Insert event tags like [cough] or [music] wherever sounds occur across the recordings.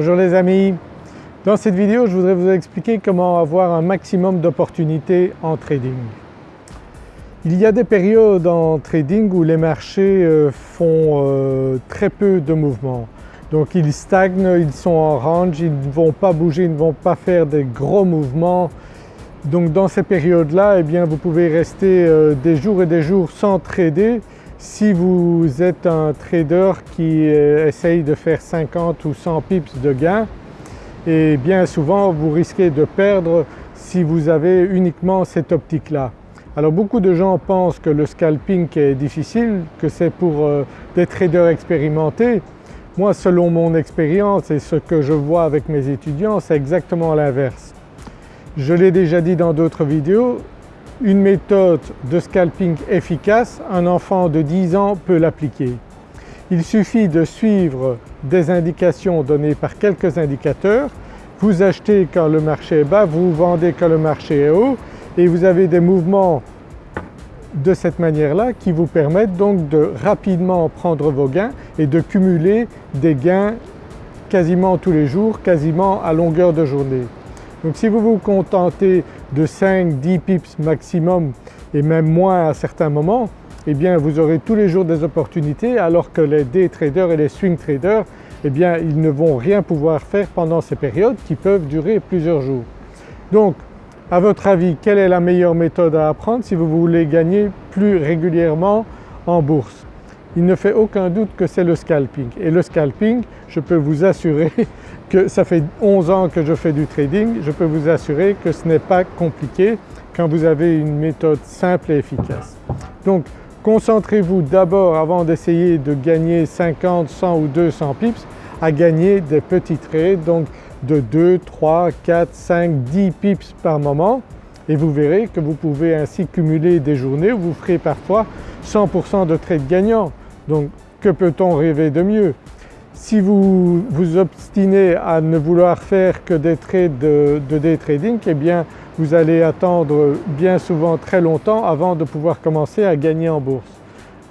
Bonjour les amis, dans cette vidéo je voudrais vous expliquer comment avoir un maximum d'opportunités en trading. Il y a des périodes en trading où les marchés euh, font euh, très peu de mouvements. Donc ils stagnent, ils sont en range, ils ne vont pas bouger, ils ne vont pas faire des gros mouvements. Donc dans ces périodes-là, eh bien vous pouvez rester euh, des jours et des jours sans trader si vous êtes un trader qui euh, essaye de faire 50 ou 100 pips de gain et bien souvent vous risquez de perdre si vous avez uniquement cette optique-là. Alors beaucoup de gens pensent que le scalping est difficile, que c'est pour euh, des traders expérimentés. Moi selon mon expérience et ce que je vois avec mes étudiants c'est exactement l'inverse. Je l'ai déjà dit dans d'autres vidéos, une méthode de scalping efficace, un enfant de 10 ans peut l'appliquer. Il suffit de suivre des indications données par quelques indicateurs, vous achetez quand le marché est bas, vous vendez quand le marché est haut et vous avez des mouvements de cette manière-là qui vous permettent donc de rapidement prendre vos gains et de cumuler des gains quasiment tous les jours, quasiment à longueur de journée. Donc si vous vous contentez de 5-10 pips maximum et même moins à certains moments, eh bien vous aurez tous les jours des opportunités alors que les day traders et les swing traders, eh bien ils ne vont rien pouvoir faire pendant ces périodes qui peuvent durer plusieurs jours. Donc à votre avis quelle est la meilleure méthode à apprendre si vous voulez gagner plus régulièrement en bourse? Il ne fait aucun doute que c'est le scalping et le scalping je peux vous assurer [laughs] que ça fait 11 ans que je fais du trading, je peux vous assurer que ce n'est pas compliqué quand vous avez une méthode simple et efficace. Donc concentrez-vous d'abord avant d'essayer de gagner 50, 100 ou 200 pips à gagner des petits trades donc de 2, 3, 4, 5, 10 pips par moment et vous verrez que vous pouvez ainsi cumuler des journées où vous ferez parfois 100% de trades gagnants. Donc que peut-on rêver de mieux? Si vous vous obstinez à ne vouloir faire que des trades de, day trading, eh bien vous allez attendre bien souvent très longtemps avant de pouvoir commencer à gagner en bourse.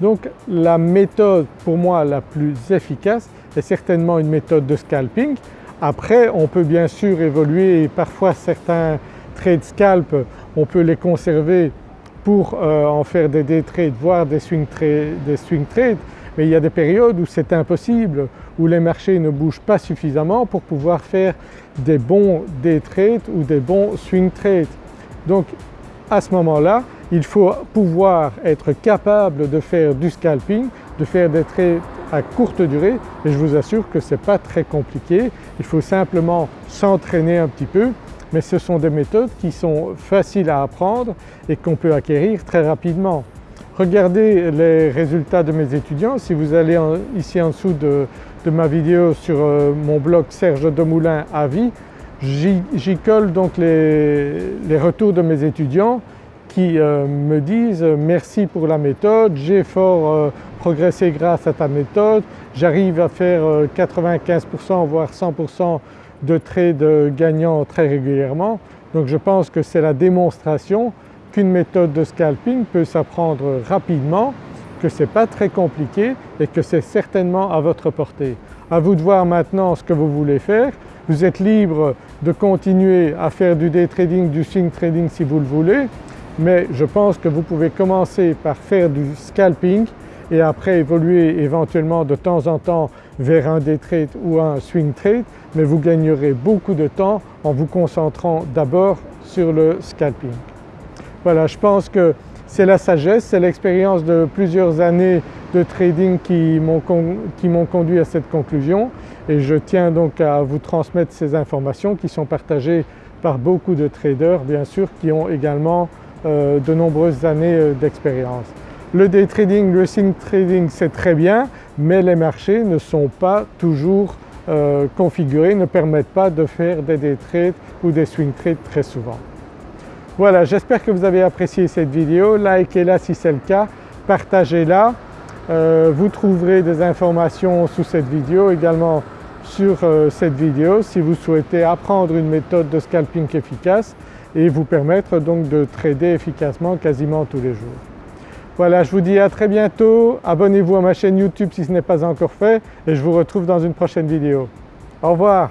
Donc la méthode pour moi la plus efficace est certainement une méthode de scalping. Après on peut bien sûr évoluer et parfois certains trades scalp on peut les conserver pour euh, en faire des day trades voire des swing, des swing trades mais il y a des périodes où c'est impossible, où les marchés ne bougent pas suffisamment pour pouvoir faire des bons day trades ou des bons swing trades. Donc à ce moment-là, il faut pouvoir être capable de faire du scalping, de faire des trades à courte durée et je vous assure que ce n'est pas très compliqué, il faut simplement s'entraîner un petit peu mais ce sont des méthodes qui sont faciles à apprendre et qu'on peut acquérir très rapidement. Regardez les résultats de mes étudiants. Si vous allez ici en dessous de, ma vidéo sur euh, mon blog Serge Demoulin à vie, j'y colle donc les, retours de mes étudiants qui euh, me disent « merci pour la méthode, j'ai fort euh, progressé grâce à ta méthode, j'arrive à faire 95% voire 100% de trades gagnants très régulièrement ». Donc je pense que c'est la démonstration qu'une méthode de scalping peut s'apprendre rapidement, que ce n'est pas très compliqué et que c'est certainement à votre portée. À vous de voir maintenant ce que vous voulez faire. Vous êtes libre de continuer à faire du day trading, du swing trading si vous le voulez, mais je pense que vous pouvez commencer par faire du scalping et après évoluer éventuellement de temps en temps vers un day trade ou un swing trade, mais vous gagnerez beaucoup de temps en vous concentrant d'abord sur le scalping. Voilà, je pense que c'est la sagesse, c'est l'expérience de plusieurs années de trading qui m'ont conduit à cette conclusion et je tiens donc à vous transmettre ces informations qui sont partagées par beaucoup de traders bien sûr qui ont également euh, de nombreuses années euh, d'expérience. Le day trading, le swing trading c'est très bien mais les marchés ne sont pas toujours euh, configurés, ne permettent pas de faire des day trades ou des swing trades très souvent. Voilà, j'espère que vous avez apprécié cette vidéo, likez-la si c'est le cas, partagez-la. Euh, vous trouverez des informations sous cette vidéo, également sur euh, cette vidéo si vous souhaitez apprendre une méthode de scalping efficace et vous permettre donc de trader efficacement quasiment tous les jours. Voilà, je vous dis à très bientôt, abonnez-vous à ma chaîne YouTube si ce n'est pas encore fait. Et je vous retrouve dans une prochaine vidéo. Au revoir